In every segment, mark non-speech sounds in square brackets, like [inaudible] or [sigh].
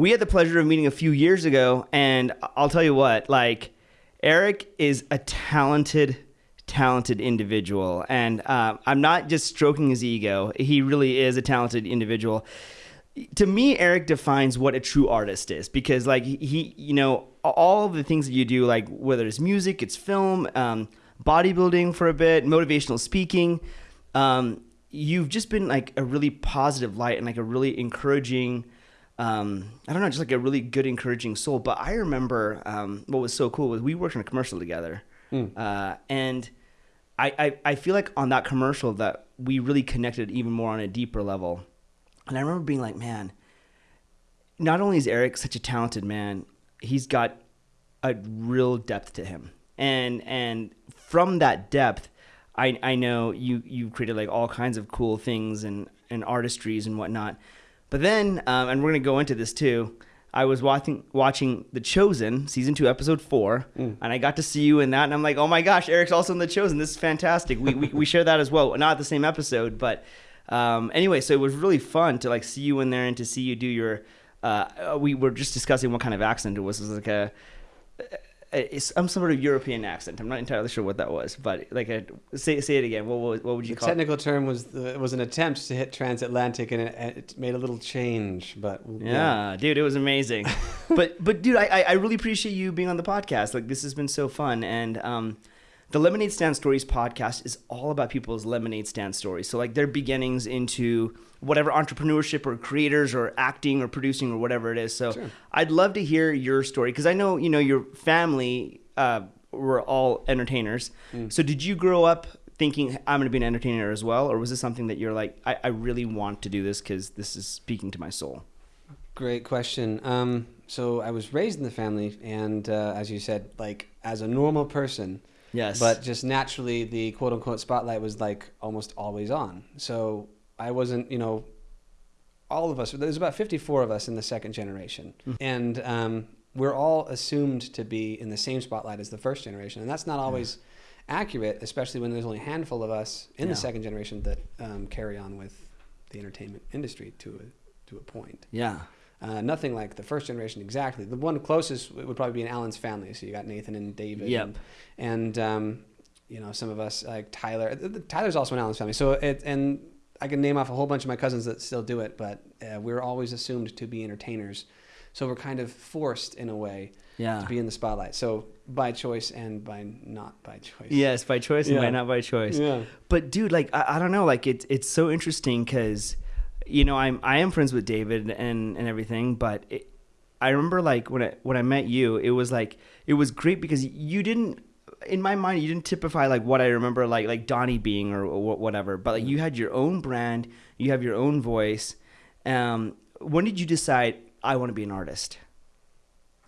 we had the pleasure of meeting a few years ago, and I'll tell you what, like Eric is a talented, talented individual, and uh, I'm not just stroking his ego. He really is a talented individual. To me, Eric defines what a true artist is because, like, he, you know, all of the things that you do, like whether it's music, it's film, um, bodybuilding for a bit, motivational speaking. Um, you've just been like a really positive light and like a really encouraging um, I don't know, just like a really good, encouraging soul. But I remember um, what was so cool was we worked on a commercial together, mm. uh, and I, I, I feel like on that commercial that we really connected even more on a deeper level. And I remember being like, man, not only is Eric such a talented man, he's got a real depth to him, and and from that depth, I I know you you created like all kinds of cool things and and artistries and whatnot but then, um, and we're gonna go into this too. I was watching watching The Chosen season two episode four, mm. and I got to see you in that, and I'm like, oh my gosh, Eric's also in The Chosen. This is fantastic. We we, we share that as well, not the same episode, but um, anyway, so it was really fun to like see you in there and to see you do your. Uh, we were just discussing what kind of accent it was. It was like a some sort of European accent. I'm not entirely sure what that was, but like a, say say it again. What what, what would you the call technical it? term was the, was an attempt to hit transatlantic, and it, it made a little change. But yeah, yeah. dude, it was amazing. [laughs] but but dude, I I really appreciate you being on the podcast. Like this has been so fun, and um, the Lemonade Stand Stories podcast is all about people's lemonade stand stories. So like their beginnings into whatever entrepreneurship or creators or acting or producing or whatever it is. So sure. I'd love to hear your story because I know you know your family uh, were all entertainers. Mm. So did you grow up thinking I'm going to be an entertainer as well, or was this something that you're like I, I really want to do this because this is speaking to my soul? Great question. Um, so I was raised in the family, and uh, as you said, like as a normal person. Yes. But just naturally, the quote unquote spotlight was like almost always on. So I wasn't, you know, all of us, there's about 54 of us in the second generation. Mm-hmm. And um, we're all assumed to be in the same spotlight as the first generation. And that's not always yeah. accurate, especially when there's only a handful of us in yeah. the second generation that um, carry on with the entertainment industry to a, to a point. Yeah. Uh, nothing like the first generation exactly. The one closest would probably be in Alan's family. So you got Nathan and David. Yep. And, and um, you know, some of us like Tyler. Tyler's also in Alan's family. So it, and I can name off a whole bunch of my cousins that still do it, but uh, we're always assumed to be entertainers. So we're kind of forced in a way yeah. to be in the spotlight. So by choice and by not by choice. Yes, by choice and by not by choice. Yeah. But dude, like I, I don't know, like it's it's so interesting because, you know, I'm I am friends with David and and everything, but it, I remember like when I when I met you, it was like it was great because you didn't in my mind, you didn't typify like what I remember like like Donny being or, or whatever, but like you had your own brand, you have your own voice. Um, when did you decide I want to be an artist?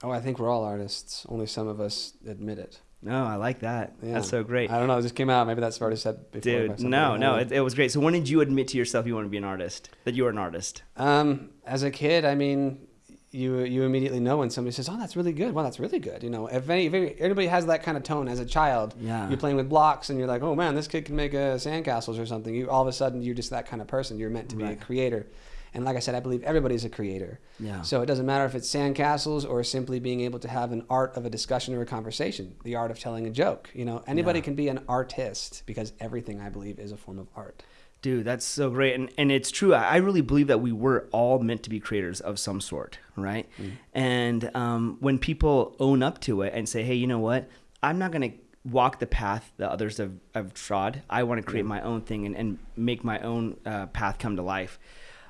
Oh, I think we're all artists. Only some of us admit it. No, I like that. Yeah. That's so great. I don't know. It just came out. Maybe that's already said before. Dude, no, no, it, it, was great. So when did you admit to yourself you want to be an artist? That you were an artist? Um, as a kid, I mean, you you immediately know when somebody says, "Oh, that's really good." Well, that's really good. You know, if, any, if anybody has that kind of tone as a child, yeah. you're playing with blocks and you're like, "Oh man, this kid can make uh, sandcastles or something." You all of a sudden you're just that kind of person. You're meant to be right. a creator. And like I said, I believe everybody's a creator. Yeah. So it doesn't matter if it's sandcastles or simply being able to have an art of a discussion or a conversation, the art of telling a joke. You know, anybody yeah. can be an artist because everything I believe is a form of art. Dude, that's so great. And and it's true. I really believe that we were all meant to be creators of some sort, right? Mm. And um, when people own up to it and say, hey, you know what? I'm not going to walk the path that others have, have trod. I want to create my own thing and, and make my own uh, path come to life.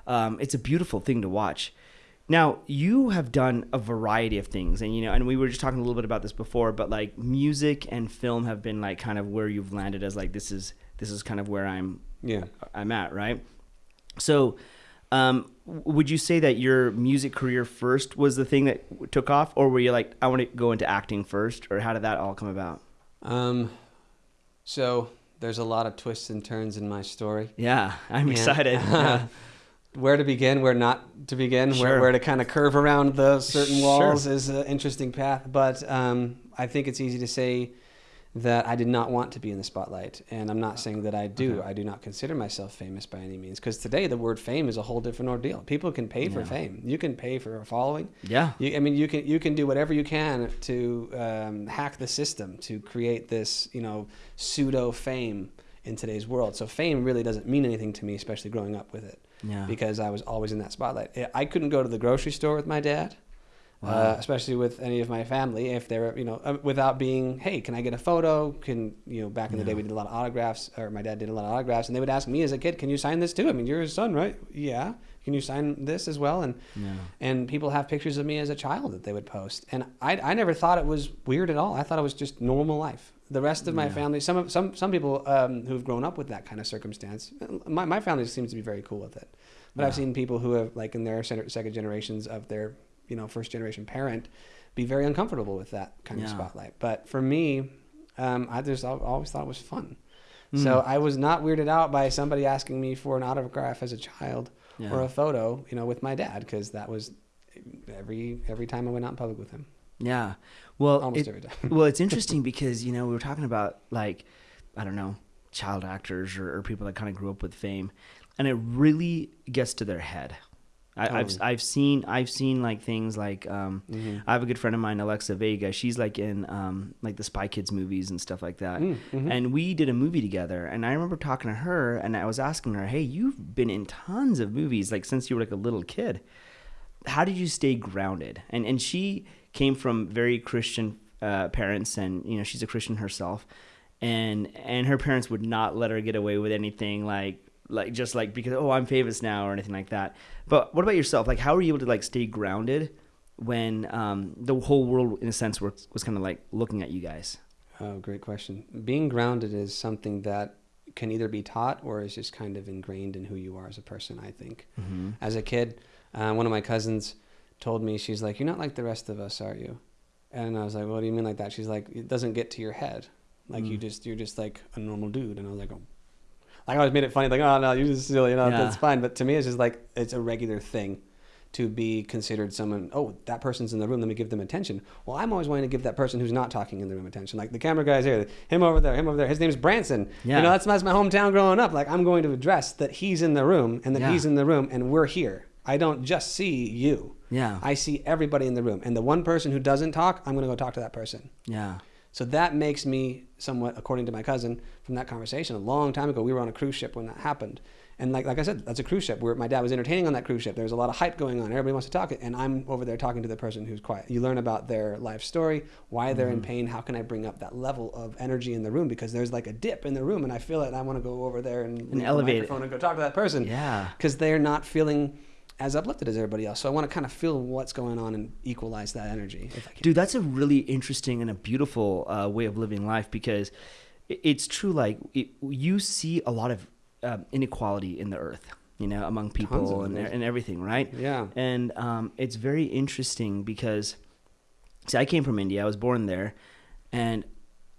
Um, it's a beautiful thing to watch. Now, you have done a variety of things, and you know, and we were just talking a little bit about this before, but like music and film have been like kind of where you've landed as like this is this is kind of where I'm yeah I'm at, right? So, um, would you say that your music career first was the thing that took off, or were you like, I want to go into acting first, or how did that all come about? Um, so there's a lot of twists and turns in my story. Yeah, I'm and, excited. [laughs] Where to begin, where not to begin, sure. where, where to kind of curve around the certain walls sure. is an interesting path. But um, I think it's easy to say that I did not want to be in the spotlight. And I'm not saying that I do. Okay. I do not consider myself famous by any means. Because today, the word fame is a whole different ordeal. People can pay for Yeah. fame. You can pay for a following. Yeah. You, I mean, you can you can do whatever you can to um, hack the system to create this, you know, pseudo fame in today's world. So fame really doesn't mean anything to me, especially growing up with it, Yeah. because I was always in that spotlight. I- couldn't go to the grocery store with my dad, Wow. uh, especially with any of my family, if they're, you know, uh, without being, hey, can I get a photo? Can you know, back in the day we did a lot of autographs, or my dad did a lot of autographs, and they would ask me as a kid, can you sign this too? I mean, you're his son, right? Yeah. Can you sign this as well? And yeah. and people have pictures of me as a child that they would post and i, I never thought it was weird at all i thought it was just normal life the rest of my Yeah. family some of some some people um, who've grown up with that kind of circumstance my, my family seems to be very cool with it but i've seen people who have like in their second generations of their you know first generation parent be very uncomfortable with that kind of spotlight but for me um, i just al- always thought it was fun Mm. so i was not weirded out by somebody asking me for an autograph as a child yeah. or a photo, you know, with my dad because that was every every time I went out in public with him. Yeah. Well, Almost it- [laughs] well, it's [laughs] interesting because you know we were talking about like I don't know child actors or, or people that kind of grew up with fame, and it really gets to their head. I, I've Totally. I've seen I've seen like things like um, Mhm. I have a good friend of mine Alexa Vega. She's like in um, like the Spy Kids movies and stuff like that. Mm, mhm. And we did a movie together, and I remember talking to her, and I was asking her, "Hey, you've been in tons of movies, like since you were like a little kid. How did you stay grounded?" And and she came from very Christian uh, parents, and you know she's a Christian herself, and and her parents would not let her get away with anything like like just like because oh I'm famous now or anything like that. But what about yourself? Like, how were you able to like stay grounded when um, the whole world, in a sense, was was kind of like looking at you guys? Oh, great question. Being grounded is something that can either be taught or is just kind of ingrained in who you are as a person. I think. Mm-hmm. As a kid, uh, one of my cousins told me, she's like, "You're not like the rest of us, are you?" And I was like, "What do you mean like that?" She's like, "It doesn't get to your head. Like you Mm. just you're just like a normal dude." And I was like, "Oh." Like I always made it funny, like, "Oh no, you're just silly," you know, Yeah. that's fine. But to me, it's just like it's a regular thing to be considered someone. Oh, that person's in the room. Let me give them attention. Well, I'm always wanting to give that person who's not talking in the room attention. Like the camera guy's here, him over there, him over there. His name's Branson. Yeah. You know, that's, that's my hometown growing up. Like I'm going to address that he's in the room and that Yeah. he's in the room and we're here. I don't just see you. Yeah. I see everybody in the room. And the one person who doesn't talk, I'm going to go talk to that person. yeah. So that makes me somewhat, according to my cousin from that conversation a long time ago, we were on a cruise ship when that happened. And like, like I said, that's a cruise ship where my dad was entertaining on that cruise ship. There was a lot of hype going on. Everybody wants to talk. And I'm over there talking to the person who's quiet. You learn about their life story, why they're in Mm-hmm. pain. How can I bring up that level of energy in the room? Because there's like a dip in the room and I feel it. And I want to go over there and, the elevate it. microphone and go talk to that person Yeah. because they're not feeling as uplifted as everybody else. So I want to kind of feel what's going on and equalize that energy. If I can. Dude, that's a really interesting and a beautiful uh, way of living life because it's true. Like it, you see a lot of um, inequality in the earth, you know, among people and, and everything, right? Yeah. And um, it's very interesting because, see, I came from India. I was born there, and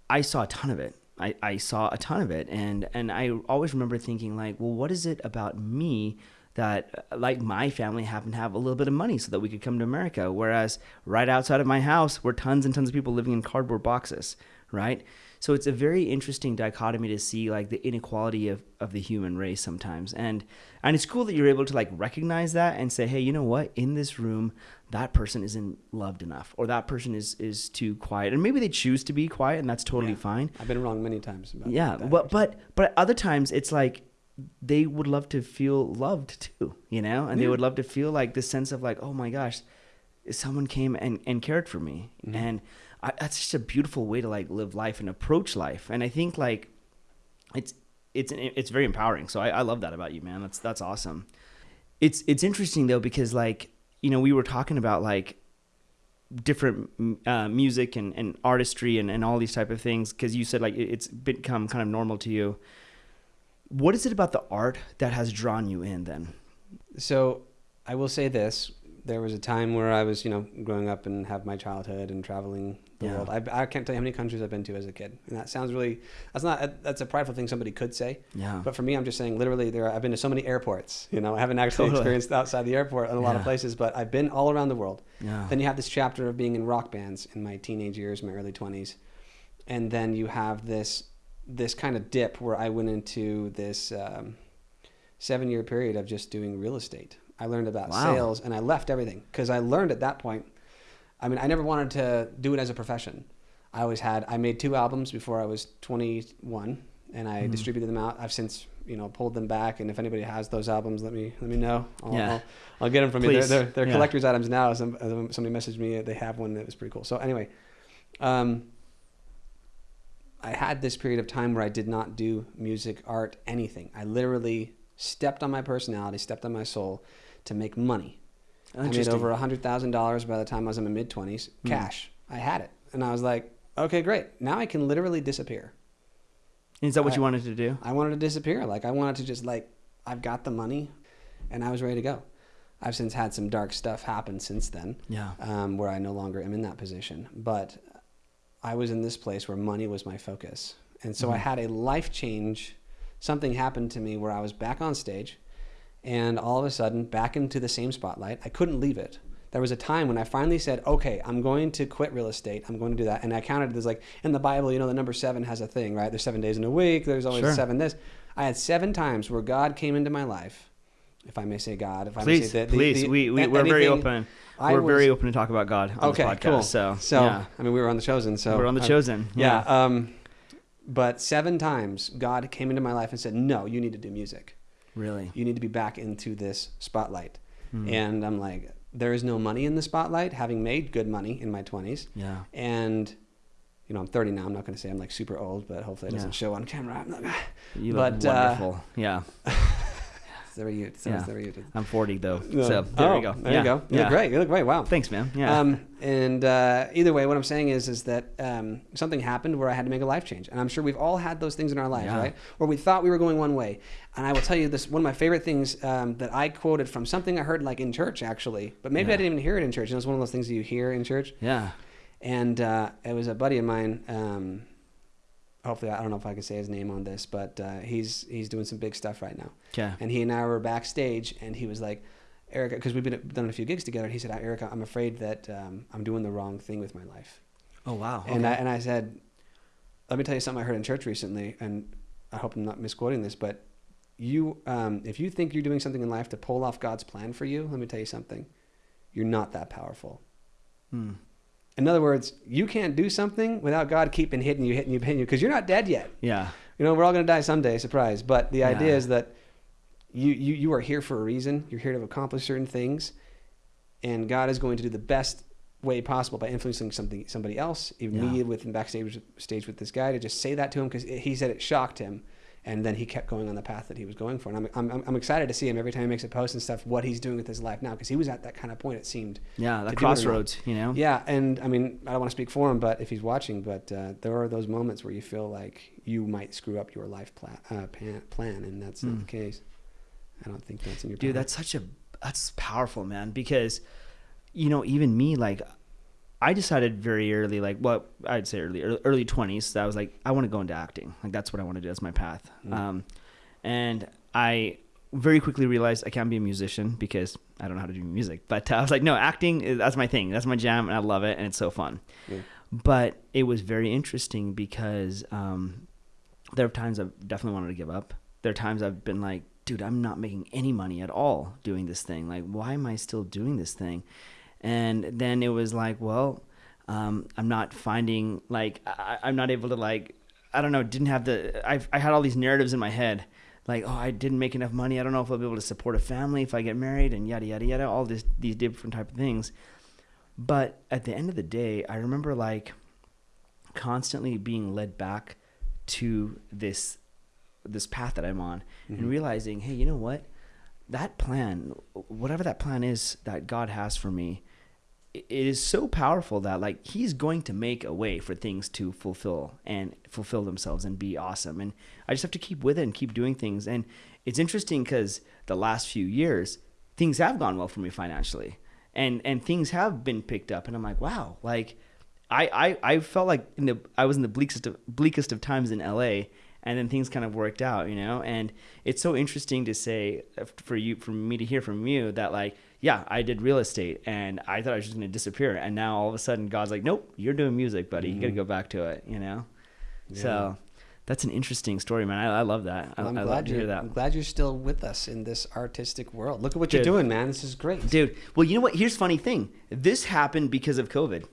I saw a ton of it. I, I saw a ton of it, and and I always remember thinking like, well, what is it about me that, uh, like my family, happened to have a little bit of money so that we could come to America, whereas right outside of my house were tons and tons of people living in cardboard boxes, right? So it's a very interesting dichotomy to see like the inequality of, of the human race sometimes. And and it's cool that you're able to like recognize that and say, hey, you know what? In this room, that person isn't loved enough or that person is is too quiet. And maybe they choose to be quiet and that's totally Yeah. fine. I've been wrong many times about Yeah. that. But but but other times it's like they would love to feel loved too, you know? And they would love to feel like this sense of like, oh my gosh, someone came and, and cared for me. Mhm. And I, that's just a beautiful way to like live life and approach life. And I think like it's it's it's very empowering. So I, I love that about you, man. That's that's awesome. It's it's interesting though because like you know we were talking about like different uh, music and, and artistry and, and all these type of things because you said like it's become kind of normal to you. What is it about the art that has drawn you in then? So I will say this: there was a time where I was, you know, growing up and have my childhood and traveling the Yeah. world. I, I can't tell you how many countries I've been to as a kid, and that sounds really that's not that's a prideful thing somebody could say. Yeah. But for me, I'm just saying, literally, there. I've been to so many airports. You know, I haven't actually Totally. experienced outside the airport in a lot of places, but I've been all around the world. yeah. Then you have this chapter of being in rock bands in my teenage years, my early 20s. and then you have this this kind of dip where I went into this um, seven year period of just doing real estate. I learned about Wow. sales and I left everything because I learned at that point. I mean, I never wanted to do it as a profession. I always had. I made two albums before I was 21, and I Mhm. distributed them out. I've since you know pulled them back, and if anybody has those albums, let me let me know. I'll, Yeah. I'll, I'll get them from you. Please. They're, they're, they're Yeah. collector's items now. Some, uh, somebody messaged me. They have one that was pretty cool. So anyway, um, I had this period of time where I did not do music, art, anything. I literally stepped on my personality, stepped on my soul to make money. I made over a hundred thousand dollars by the time I was in my mid twenties, Hmm. cash. I had it, and I was like, okay, great. Now I can literally disappear. Is that what I- you wanted to do? I wanted to disappear. Like I wanted to just like I've got the money, and I was ready to go. I've since had some dark stuff happen since then, Yeah. um, where I no longer am in that position. But I was in this place where money was my focus, and so I Mhm. had a life change. Something happened to me where I was back on stage, and all of a sudden back into the same spotlight. I couldn't leave it. There was a time when I finally said, "Okay, I'm going to quit real estate. I'm going to do that." And I counted. There's like in the Bible, you know, the number seven has a thing, right? There's seven days in a week. There's always Sure. seven this. I had seven times where God came into my life, if I may say God. If I Please, may say the, the, please. the- we, we, we're very open. I we're was- very open to talk about God on Okay, this podcast. cool. So, So yeah. I mean, we were on the chosen. So we're on the I- chosen. yeah. Um, but seven times God came into my life and said, "No, you need to do music. Really. You need to be back into this spotlight." Hmm. And I'm like, there is no money in the spotlight, having made good money in my 20s. yeah. And, you know, I'm 30 now. I'm not going to say I'm like super old, but hopefully it doesn't Yeah. show on camera. Not, You look But, uh, wonderful. yeah. [laughs] there you so Yeah. there you I'm 40 though. So there oh, we go. There yeah. you go. You yeah. look great. You look great. Wow. Thanks, man. Yeah. Um, and uh, either way, what I'm saying is, is that um, something happened where I had to make a life change, and I'm sure we've all had those things in our lives, right? Where we thought we were going one way, and I will tell you this: one of my favorite things um, that I quoted from something I heard like in church, actually, but maybe I didn't even hear it in church. And It was one of those things that you hear in church, yeah. and uh, it was a buddy of mine. Hopefully, I don't know if I can say his name on this, but uh, he's he's doing some big stuff right now. Okay. And he and I were backstage, and he was like, Erica, because we've been done a few gigs together. And he said, Erica, I'm afraid that um, I'm doing the wrong thing with my life. Oh wow. And I and I said, let me tell you something I heard in church recently, and I hope I'm not misquoting this, but you, um, if you think you're doing something in life to pull off God's plan for you, let me tell you something, you're not that powerful. Hmm. In other words, you can't do something without God keeping hitting you, hitting you, hitting you, because you're not dead yet. Yeah. You know, we're all going to die someday, surprise. But the idea Yeah. is that you, you, you are here for a reason. You're here to accomplish certain things. And God is going to do the best way possible by influencing something somebody else, even Yeah. me with him backstage stage with this guy, to just say that to him because he said it shocked him. And then he kept going on the path that he was going for. And I'm, I'm, I'm excited to see him every time he makes a post and stuff, what he's doing with his life now, because he was at that kind of point, it seemed. Yeah. The do it or not. crossroads. You know. Yeah, and I mean, I don't want to speak for him, but if he's watching, but uh, there are those moments where you feel like you might screw up your life plan, uh, pan, plan and that's not Hmm. the case. I don't think that's in your. Dude, power. that's such a that's powerful, man. Because you know, even me, like, I decided very early, like, what I'd say early, early- twenties, that I was like, I want to go into acting. Like, that's what I want to do. That's my path. Mm. Um, and I very quickly realized I can't be a musician because I don't know how to do music. But I was like, no, acting is, that's my thing. That's my jam, and I love it, and it's so fun. Yeah. But it was very interesting because um, there are times I've definitely wanted to give up. There are times I've been like, dude, I'm not making any money at all doing this thing. Like, why am I still doing this thing? And then it was like, well, um, I'm not finding like I, I'm not able to like I don't know. Didn't have the I I had all these narratives in my head. Like, oh, I didn't make enough money. I don't know if I'll be able to support a family if I get married, and yada yada yada. All this these different type of things. But at the end of the day, I remember like constantly being led back to this this path that I'm on Mhm. and realizing, hey, you know what? That plan, whatever that plan is that God has for me, it is so powerful that like he's going to make a way for things to fulfill and fulfill themselves and be awesome. And i just have to keep with it and keep doing things. And it's interesting because the last few years things have gone well for me financially. And and things have been picked up. And i'm like wow like i i, I felt like in the i was in the bleakest of bleakest of times in la and then things kind of worked out you know? And it's so interesting to say uh, for you for me to hear from you that like yeah i did real estate and i thought i was just going to disappear and now all of a sudden god's like nope you're doing music buddy you got to go back to it you know So that's an interesting story, man. I, I love that. I, Well, I'm I love glad to hear that. I'm glad you're still with us in this artistic world. Look at what Dude. you're doing, man. This is great. Dude, well, you know what? Here's funny thing. This happened because of COVID. Can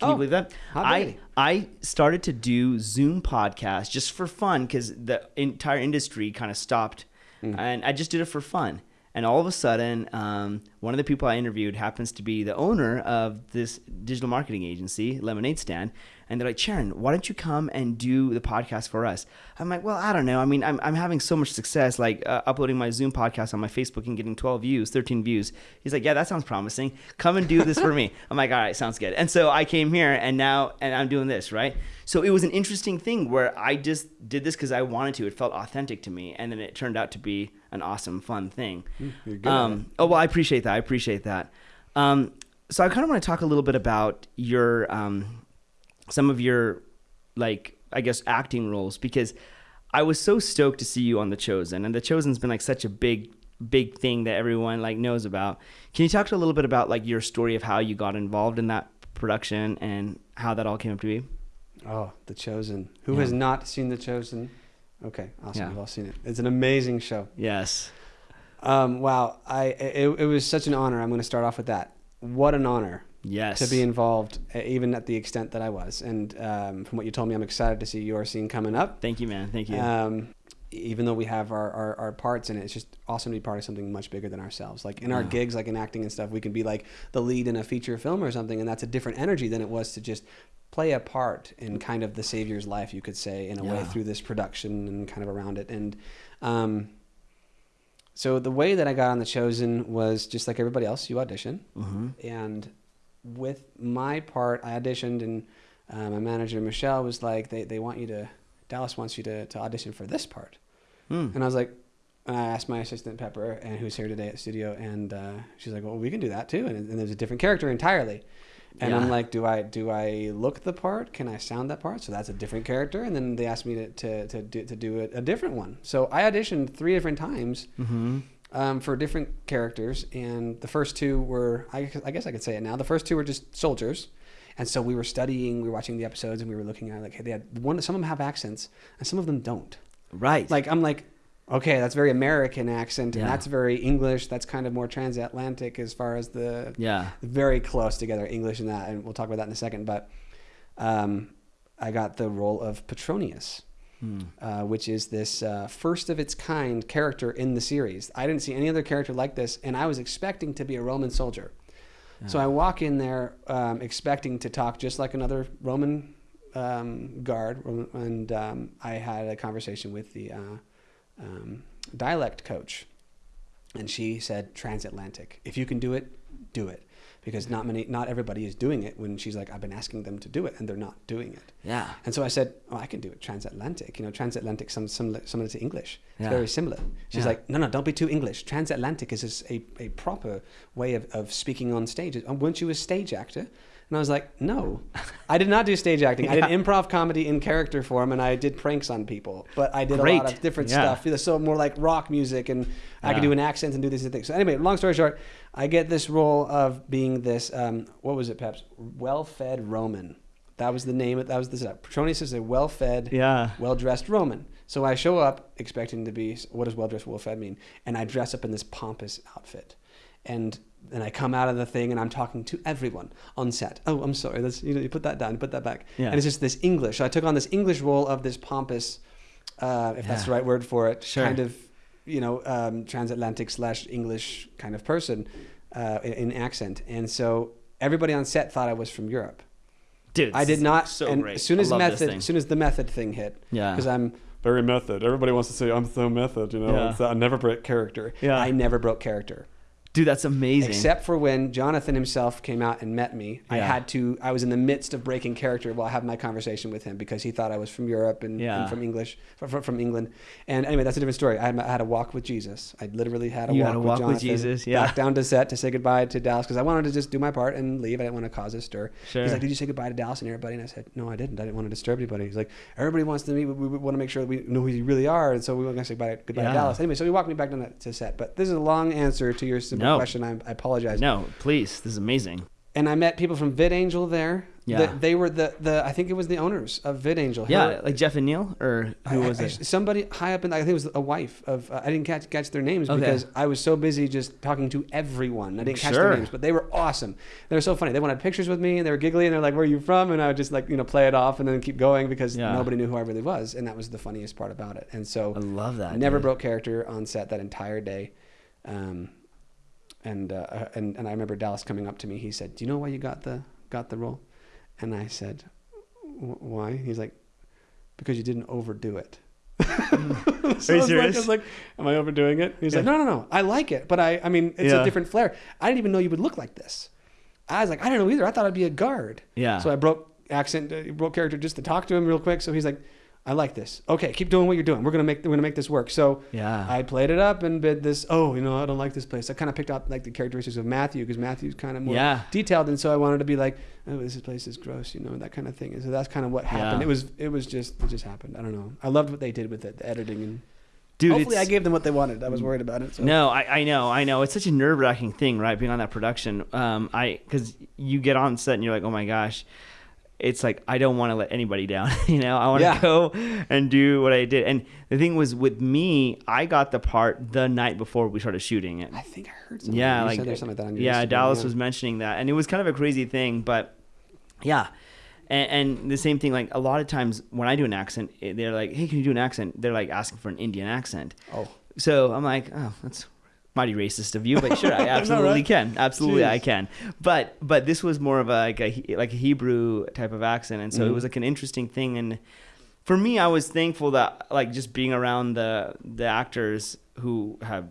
Oh, you believe that? I I started to do Zoom podcasts just for fun because the entire industry kind of stopped, Mm. and I just did it for fun. And all of a sudden, um, one of the people I interviewed happens to be the owner of this digital marketing agency, Lemonade Stand. And they're like, Sharon, why don't you come and do the podcast for us? I'm like, well, I don't know. I mean, I'm, I'm having so much success, like uh, uploading my Zoom podcast on my Facebook and getting 12 views, 13 views. He's like, yeah, that sounds promising. Come and do this for me. [laughs] I'm like, all right, sounds good. And so I came here and now, and I'm doing this, right? So it was an interesting thing where I just did this because I wanted to. It felt authentic to me. And then it turned out to be an awesome, fun thing. you're good Um, oh, well, I appreciate that. I appreciate that. Um, so I kind of want to talk a little bit about your, um, some of your, like, I guess, acting roles because I was so stoked to see you on The Chosen. And The Chosen's been like such a big, big thing that everyone like knows about. Can you talk to a little bit about like your story of how you got involved in that production and how that all came up to be? Oh, The Chosen. Who Yeah. has not seen The Chosen? Okay, awesome. Yeah. You've all seen it. It's an amazing show. Yes. Um, wow, I it, it was such an honor. I'm going to start off with that. What an honor Yes. to be involved, even at the extent that I was. And um, from what you told me, I'm excited to see your scene coming up. Thank you, man. Thank you. Um, even though we have our, our, our parts in it, it's just awesome to be part of something much bigger than ourselves. Like in our Yeah. gigs, like in acting and stuff, we can be like the lead in a feature film or something, and that's a different energy than it was to just play a part in kind of the savior's life, you could say, in a way through this production and kind of around it. And um, so the way that I got on the chosen was just like everybody else. You audition, hmm and with my part, I auditioned, and uh, my manager Michelle was like, "They they want you to Dallas wants you to to audition for this part," Mm. and I was like. And I asked my assistant Pepper, and who's here today at the studio, and uh, she's like, "Well, we can do that too." And, and there's a different character entirely. And Yeah. I'm like, "Do I do I look the part? Can I sound that part?" So that's a different character. And then they asked me to to to do, to do a, a different one. So I auditioned three different times hmm um, for different characters, and the first two were I, I guess I could say it now. The first two were just soldiers, and so we were studying, we were watching the episodes, and we were looking at like hey, they had one. Some of them have accents, and some of them don't. Right. Like I'm like, okay, that's very American accent, and Yeah. that's very English. That's kind of more transatlantic as far as the yeah. very close together English and that, and we'll talk about that in a second. But um, I got the role of Petronius Mm. uh, which is this uh, first of its kind character in the series. I didn't see any other character like this, and I was expecting to be a Roman soldier. So I walk in there um, expecting to talk just like another Roman um, guard, and um, I had a conversation with the uh, um, dialect coach, and she said transatlantic. If you can do it, do it, because not many, not everybody is doing it. When she's like, I've been asking them to do it, and they're not doing it. Yeah. And so I said, "Oh, I can do it transatlantic. You know, transatlantic some similar similar to English. It's Yeah. very similar." She's Yeah. like, "No, no, don't be too English. Transatlantic is a, a proper way of, of speaking on stage. Uh, Weren't you a stage actor?" And I was like, "No, I did not do stage acting. I did [laughs] improv comedy in character form, and I did pranks on people. But I did a lot of different Yeah. stuff. So more like rock music, and I could do an accent and do these things. So anyway, long story short, I get this role of being this. Um, what was it, Peps? Well-fed Roman. That was the name. Of, that was the setup. Petronius is a well-fed, Yeah. well-dressed Roman. So I show up expecting to be. What does well-dressed, well-fed mean? And I dress up in this pompous outfit, and then I come out of the thing and I'm talking to everyone on set. Oh, I'm sorry. Let's you know you put that down, put that back. Yeah. And it's just this English. So I took on this English role of this pompous, uh, if that's the right word for it, Sure. kind of, you know, um, transatlantic slash English kind of person uh, in, in accent. And so everybody on set thought I was from Europe. Dude. I did not. So and great. as soon as love this method, as soon as the method thing hit, Yeah. because I'm very method. Everybody wants to say I'm so method. You know, Yeah. It's, I never broke character. Yeah. I never broke character. Dude, that's amazing. Except for when Jonathan himself came out and met me, I had to. I was in the midst of breaking character while I having my conversation with him because he thought I was from Europe and, Yeah. and from English, from, from England. And anyway, that's a different story. I had, I had a walk with Jesus. I literally had a You walk, had a with, walk with Jonathan Jesus, yeah. Back down to set to say goodbye to Dallas because I wanted to just do my part and leave. I didn't want to cause a stir. Sure. He's like, "Did you say goodbye to Dallas and everybody?" And I said, "No, I didn't. I didn't want to disturb anybody." He's like, "Everybody wants to meet. We, we want to make sure that we know who you really are, and so we want to say goodbye, goodbye Yeah. to Dallas." Anyway, so he walked me back down to- to set. But this is a long answer to your simple No. question. I, I apologize. no, please. This is amazing. And I met people from VidAngel there. Yeah. The- they were the, the I think it was the owners of VidAngel. Yeah, Her- like Jeff and Neil, or who I- was I- it? Somebody high up in, I think it was a wife of. Uh, I didn't catch catch their names Okay. because I was so busy just talking to everyone. I didn't catch Sure. their names, but they were awesome. They were so funny. They wanted pictures with me, and they were giggly, and they're like, "Where are you from?" And I would just like you know play it off and then keep going because Yeah. nobody knew who I really was, and that was the funniest part about it. And so I love that. never dude. broke character on set that entire day. Um, and, uh, and and I remember Dallas coming up to me. He said, "Do you know why you got the got the role?" And I said, "Wh- "Why?" He's like, "Because you didn't overdo it." [laughs] so Are you I was like- I serious? was like, "Am I overdoing it?" He's like, "No, no, no. I like it, but I I mean, it's Yeah. a different flair. I didn't even know you would look like this." I was like, "I don't know either. I thought I'd be a guard." Yeah. So I broke accent, uh, broke character just to talk to him real quick. So he's like, "I like this. Okay, keep doing what you're doing. We're gonna make we're gonna make this work." So yeah. I played it up and bid this. Oh, you know, I don't like this place. I kind of picked out like the characteristics of Matthew because Matthew's kind of more Yeah. detailed, and so I wanted to be like, oh, this place is gross, you know, that kind of thing. And so that's kind of what happened. Yeah. It was it was just it just happened. I don't know. I loved what they did with it, the editing, and Dude, hopefully I gave them what they wanted. I was worried about it. So. No, I, I know, I know. It's such a nerve wracking thing, right? Being on that production. Um, I because you get on set and you're like, oh my gosh, it's like I don't want to let anybody down. [laughs] you know, I want to Yeah. go and do what I did. And the thing was with me, I got the part the night before we started shooting it. I think I heard something. Yeah, you like said there's something like that on your yeah, Instagram, Dallas yeah. was mentioning that, and it was kind of a crazy thing, but yeah. And, and the same thing, like a lot of times when I do an accent, eh, they're like, "Hey, can you do an accent?" They're like asking for an Indian accent. Oh, So I'm like, oh, that's mighty racist of you, but sure, I [laughs] absolutely right? can. Absolutely, I can. But but this was more of a like a like a Hebrew type of accent, and so it Mhm. was like an interesting thing. And for me, I was thankful that like just being around the the actors who have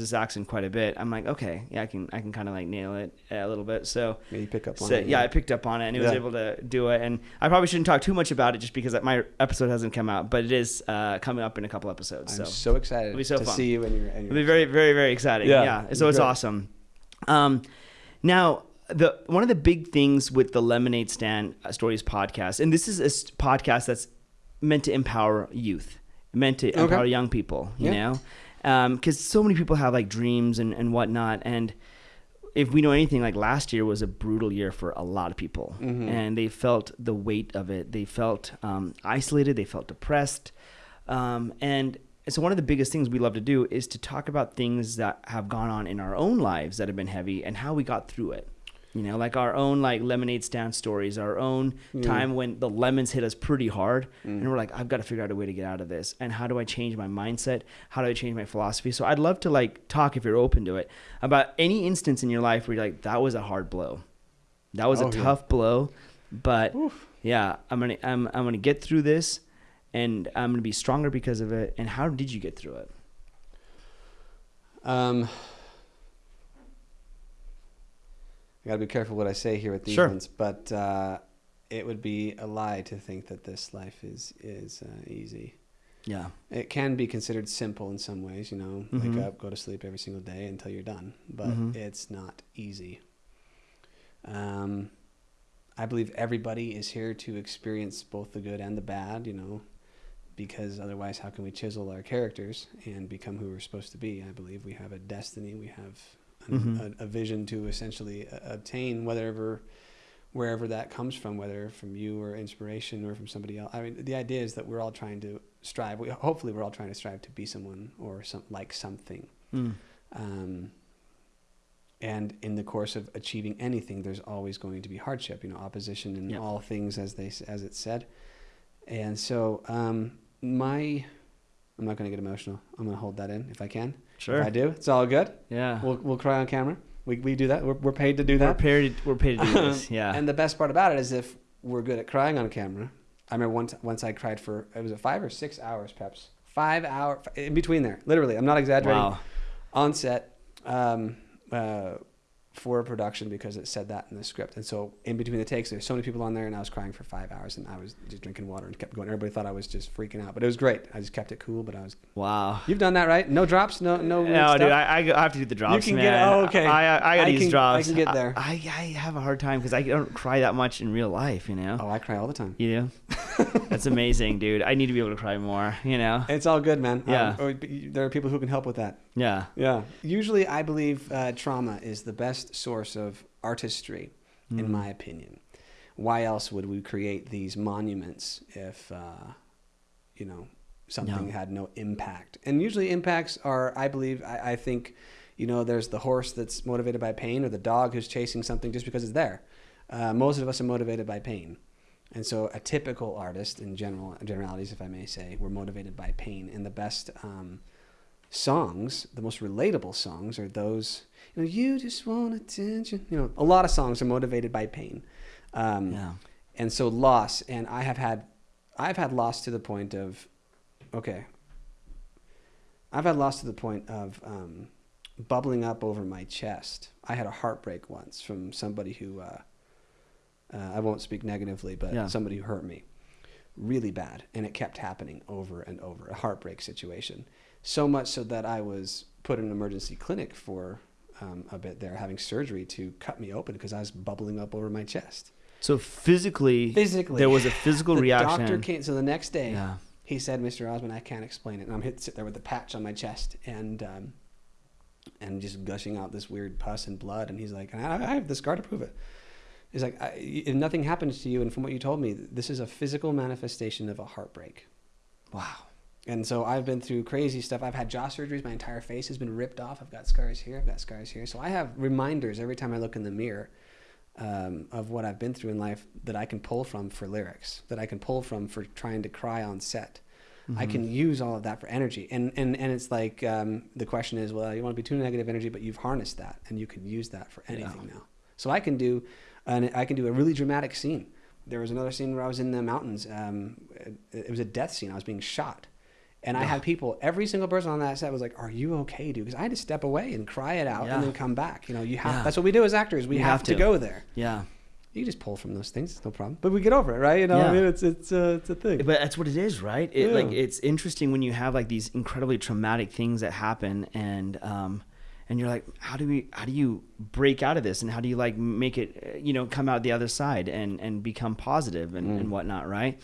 this accent quite a bit. I'm like, okay, yeah, I can I can kind of like nail it a little bit. So. yeah, you pick up on So, it. yeah, I picked up on it and it was able to do it. And I probably shouldn't talk too much about it just because my episode hasn't come out, but it is uh, coming up in a couple episodes. I'm so so excited It'll be so to fun. see you and your. And It'll your be very, very, very exciting. Yeah, Yeah. So it's great. awesome. Um, now, the one of the big things with the Lemonade Stand uh, Stories podcast, and this is a podcast that's meant to empower youth, meant to Okay. empower young people. You Yeah. know, because so many people have like dreams and and whatnot, and if we know anything, like last year was a brutal year for a lot of people, Mhm. and they felt the weight of it. They felt um, isolated. They felt depressed, um, and so one of the biggest things we love to do is to talk about things that have gone on in our own lives that have been heavy and how we got through it. You know, like our own like lemonade stand stories, our own Mm. time when the lemons hit us pretty hard, Mm. and we're like, I've got to figure out a way to get out of this. And how do I change my mindset? How do I change my philosophy? So I'd love to like talk if you're open to it about any instance in your life where you're like, that was a hard blow, that was Oh, a yeah. tough blow, but Oof. yeah, I'm gonna I'm I'm gonna get through this, and I'm gonna be stronger because of it. And how did you get through it? Um, I gotta be careful what I say here with these Sure. ones, but uh, it would be a lie to think that this life is is uh, easy. Yeah. It can be considered simple in some ways, you know, Mhm. wake up, go to sleep every single day until you're done, but Mhm. it's not easy. Um, I believe everybody is here to experience both the good and the bad, you know, because otherwise, how can we chisel our characters and become who we're supposed to be? I believe we have a destiny, we have Mhm. a, a vision to essentially uh, obtain whatever, wherever that comes from, whether from you or inspiration or from somebody else. I mean, the idea is that we're all trying to strive. We, hopefully, we're all trying to strive to be someone or some like something. Mm. Um, and in the course of achieving anything, there's always going to be hardship, you know, opposition in Yep. all things, as they as it said. And so, um, my, I'm not going to get emotional. I'm going to hold that in if I can. Sure. If I do, it's all good. Yeah. We'll we'll cry on camera. We we do that. We're we're paid to do that. we're paid. To, we're paid to do this. [laughs] Yeah. And the best part about it is if we're good at crying on camera. I remember once once I cried for it was a five or six hours, Peps. Five hour in between there, literally. I'm not exaggerating wow. on set um, uh, for a production because it said that in the script. And so in between the takes, there's so many people on there, and I was crying for five hours, and I was just drinking water and kept going. Everybody thought I was just freaking out, but it was great. I just kept it cool. But I was. Wow. You've done that, right? No drops, no no. No, dude, I, I have to do the drops. You can man. get- oh, okay. I, I, I use can- drops. I can get there. I, I, have a hard time because I don't cry that much in real life. You know. oh, I cry all the time. You do. That's amazing, dude. I need to be able to cry more. You know. It's all good, man. Um, Yeah. you- there are people who can help with that. Yeah. Yeah. Usually, I believe uh, trauma is the best source of artistry, in Mm. my opinion. why else would we create these monuments if uh, you know something No. had no impact? And usually impacts are, I believe, I, I think, you know, there's the horse that's motivated by pain, or the dog who's chasing something just because it's there. Uh, most of us are motivated by pain. And so, a typical artist, in general generalities, if I may say, were motivated by pain. And the best um, songs, the most relatable songs, are those. You know, you just want attention. You know, a lot of songs are motivated by pain. Um, Yeah. and so loss and i have had i've had loss to the point of okay i've had loss to the point of um, bubbling up over my chest i had a heartbreak once from somebody who uh, uh, i won't speak negatively but Yeah. somebody who hurt me really bad and it kept happening over and over a heartbreak situation so much so that i was put in an emergency clinic for um, a bit there having surgery to cut me open because i was bubbling up over my chest So physically, physically there was a physical [laughs] the reaction. doctor came so the next day Yeah. he said mr osmond i can't explain it and i'm hit sit there with a patch on my chest and um, and just gushing out this weird pus and blood and he's like i, I have the scar to prove it he's like I, if nothing happens to you and from what you told me this is a physical manifestation of a heartbreak Wow. and so I've been through crazy stuff. I've had jaw surgeries. My entire face has been ripped off. I've got scars here. I've got scars here. So I have reminders every time I look in the mirror um, of what I've been through in life that I can pull from for lyrics, that I can pull from for trying to cry on set. I Mm-hmm. can use all of that for energy. And, and, and it's like um, the question is, well, you want to be too negative energy, but you've harnessed that and you can use that for anything now. So I can do, an, I can do a really dramatic scene. There was another scene where I was in the mountains. Um, it, was a death scene. I was being shot. And I had people, every single person on that set was like, "Are you okay, dude?" Because I had to step away and cry it out Yeah. and then come back. You know, you have. Yeah. That's what we do as actors. We have, have to. go there. Yeah. You just pull from those things, it's no problem. But we get over it, right? You know, Yeah. I mean, it's it's uh, it's a thing. But that's what it is, right? It, Yeah. Like it's interesting when you have like these incredibly traumatic things that happen, and um, and you're like, how do we, how do you break out of this, and how do you like make it, you know, come out the other side and and become positive and, Mm. and whatnot, right?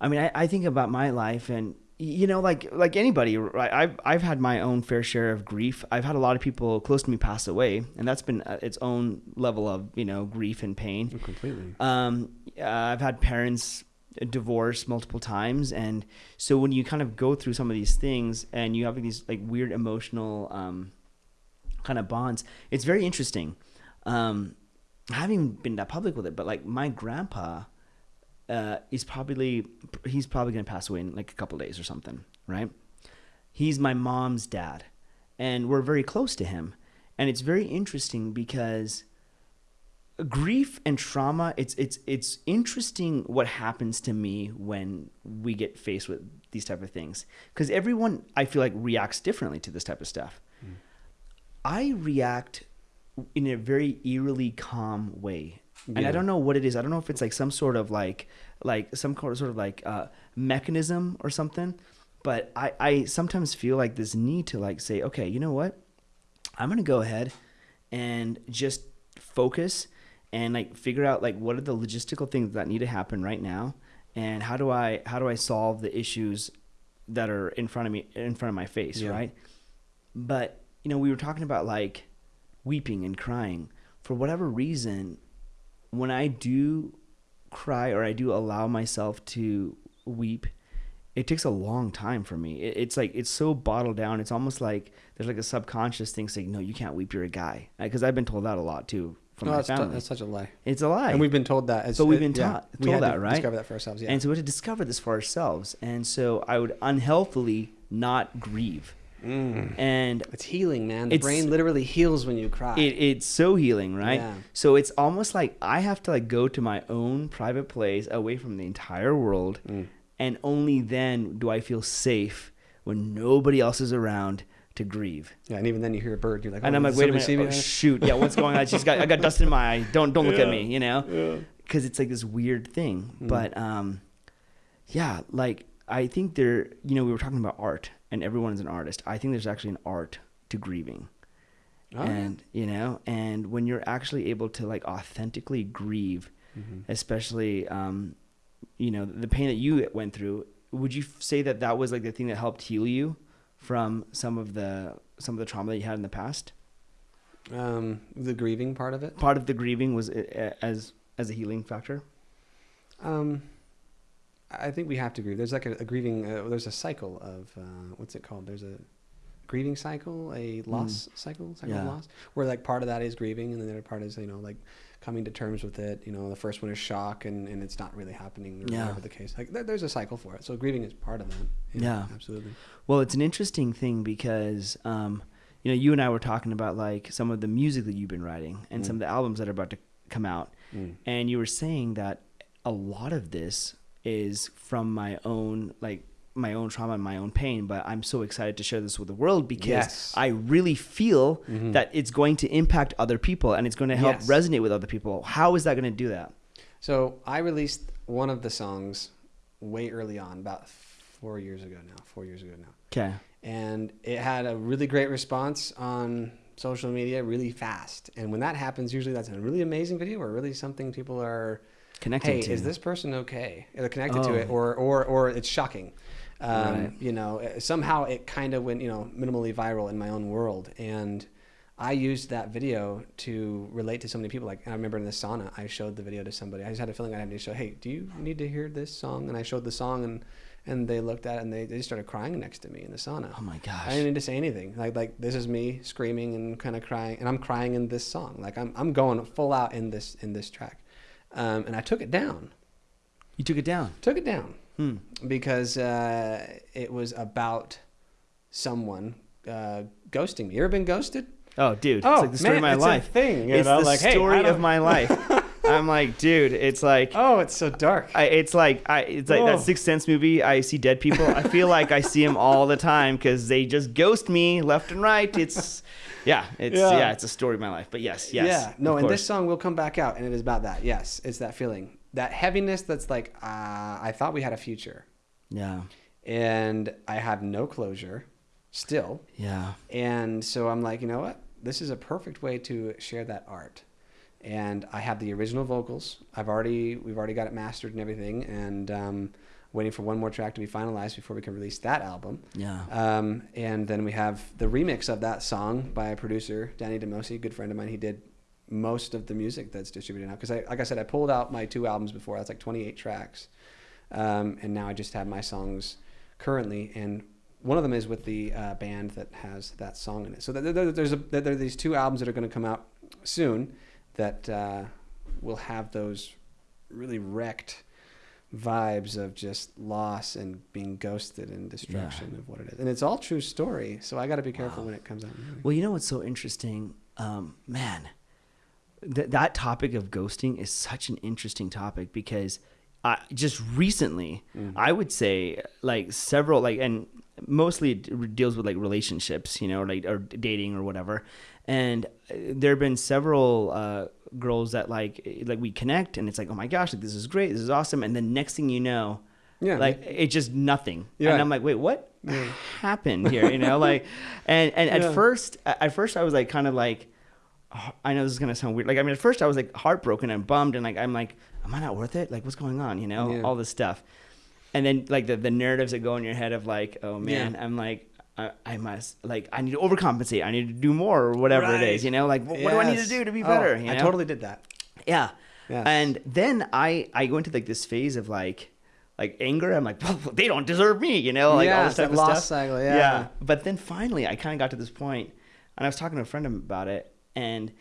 I mean, I, I think about my life, and you know, like like anybody, right? I've I've had my own fair share of grief. I've had a lot of people close to me pass away, and that's been uh, its own level of you know grief and pain. completely. Um, uh, I've had parents divorce multiple times, and so when you kind of go through some of these things, and you have these like weird emotional um, kind of bonds, it's very interesting. Um, I haven't been that public with it, but like my grandpa uh, is probably he's probably gonna pass away in like a couple days or something, right? He's my mom's dad, and we're very close to him, and it's very interesting because grief and trauma it's it's it's interesting what happens to me when we get faced with these type of things because everyone i feel like reacts differently to this type of stuff i react in a very eerily calm way. And i don't know what it is. I don't know if it's like some sort of like like some sort of sort of like uh mechanism or something. But i i sometimes feel like this need to like say okay you know what? I'm gonna go ahead and just focus and like figure out like what are the logistical things that need to happen right now and how do I how do I solve the issues that are in front of me in front of my face, Yeah. right? But you know, we were talking about like weeping and crying. For whatever reason, when I do cry or I do allow myself to weep, it takes a long time for me. It, it's like it's so bottled down. It's almost like there's like a subconscious thing saying, "No, you can't weep. You're a guy." Because I've been told that a lot too from No, my that's, family. that's such a lie. it's a lie. And we've been told that. As, But we've been yeah, taught- we told had to that, right? Discover that for ourselves. Yeah. And so we had to discover this for ourselves. And so I would unhealthily not grieve. Mm. And It's healing, man. The brain literally heals when you cry. it, it's so healing, right? Yeah. So it's almost like I have to like go to my own private place away from the entire world. Mm. And only then do I feel safe when nobody else is around to grieve. yeah, and even then you hear a bird, you're like, oh, and I'm like, wait a minute, oh, shoot, yeah, what's going on? She's got, I got dust in my eye. Don't, don't look at me, you know, Yeah. because it's like this weird thing. Mm. But um, yeah, like I think there, you know, we were talking about art, and everyone is an artist. I think there's actually an art to grieving, Oh, yeah. and you know, and when you're actually able to like authentically grieve, Mhm. especially um, you know, the pain that you went through. Would you say that that was like the thing that helped heal you from some of the some of the trauma that you had in the past? Um, the grieving part of it. part of the grieving was as as a healing factor. Um, I think we have to grieve. There's like a, a grieving. Uh, there's a cycle of uh, what's it called? There's a grieving cycle, a loss cycle, cycle Yeah. of loss, where like part of that is grieving, and then the other part is you know like coming to terms with it. You know, the first one is shock, and, and it's not really happening, or Yeah. whatever the case. Like there, there's a cycle for it. So grieving is part of that. Yeah. absolutely. Well, it's an interesting thing because, um, you know, you and I were talking about like some of the music that you've been writing and some Mm. of the albums that are about to come out, Mm. and you were saying that a lot of this is from my own like my own trauma and my own pain. But I'm so excited to share this with the world because Yes. I really feel Mhm. that it's going to impact other people and it's going to help Yes. resonate with other people. How is that going to do that? So I released one of the songs way early on, about four years ago now. Four years ago now. Okay. and it had a really great response on social media really fast. And when that happens, usually that's a really amazing video or really something people are, Connecting hey, to. is this person okay? They're connected to Oh. it, or or or it's shocking. Um, Right. You know, uh, somehow it kind of went you know minimally viral in my own world, and I used that video to relate to so many people. Like I remember in the sauna, I showed the video to somebody. I just had a feeling I had to show, hey, do you need to hear this song? And I showed the song, and and they looked at it and they, they just started crying next to me in the sauna. Oh my gosh. I didn't need to say anything. Like like this is me screaming and kind of crying, and I'm crying in this song. Like I'm I'm going full out in this in this track, um, and I took it down. you took it down. Took it down Hmm. because uh, it was about someone uh, ghosting me. You ever been ghosted? Oh, dude. Oh, it's like the story man, of my it's a thing, you it's know, the like, story I of my [laughs] life. I'm like, dude, it's like, [laughs] Oh, it's so dark. I, it's like, I, it's like Oh. that Sixth Sense movie. I see dead people. I feel like I see them all the time because they just ghost me left and right. It's, yeah, it's yeah. Yeah. it's a story of my life. But yes, yes, yeah. No, and course. this song will come back out, and it is about that. Yes, it's that feeling, that heaviness. That's like, uh, I thought we had a future, yeah, and I have no closure, still. yeah, And so I'm like, you know what? This is a perfect way to share that art. And I have the original vocals. I've already we've already got it mastered and everything, and um, waiting for one more track to be finalized before we can release that album. yeah. Um, and then we have the remix of that song by a producer, Danny DeMosi, a good friend of mine. He did most of the music that's distributed now. Because, I, like I said, I pulled out my two albums before. That's like 28 tracks. Um, and now I just have my songs currently. And one of them is with the uh, band that has that song in it. So there, there, there's a, there are these two albums that are going to come out soon that uh, will have those really wrecked vibes of just loss and being ghosted and destruction of what it is. And it's all true story. So I got to be careful Wow. when it comes out. Well, you know what's so interesting, um, man. Th- that topic of ghosting is such an interesting topic because I just recently, Mm. I would say, like several, like, and mostly it deals with like relationships, you know, like or dating or whatever. And uh, there have been several uh, girls that like, like we connect, and it's like, oh my gosh, like this is great, this is awesome, and then next thing you know, Yeah. like it's just nothing. Yeah. And I'm like, wait, what Yeah. happened here? You know, like, and and at [laughs] first, at first I was like, kind of like, I know this is gonna sound weird. Like, I mean, at first I was like heartbroken and bummed, and like, I'm like, am I not worth it? Like, what's going on? You know, Yeah. all this stuff. And then like the the narratives that go in your head of like, oh man, Yeah. I'm like. I, I must like I need to overcompensate. I need to do more or whatever it Right. is. You know, like what, what do I need to do to be Oh, better? you I totally did that. Yeah. Yes. And then I I go into like this phase of like like anger. I'm like, well, they don't deserve me, you know, like all Yeah, this type of loss stuff. cycle, yeah. But then finally, I kind of got to this point, and I was talking to a friend about it, and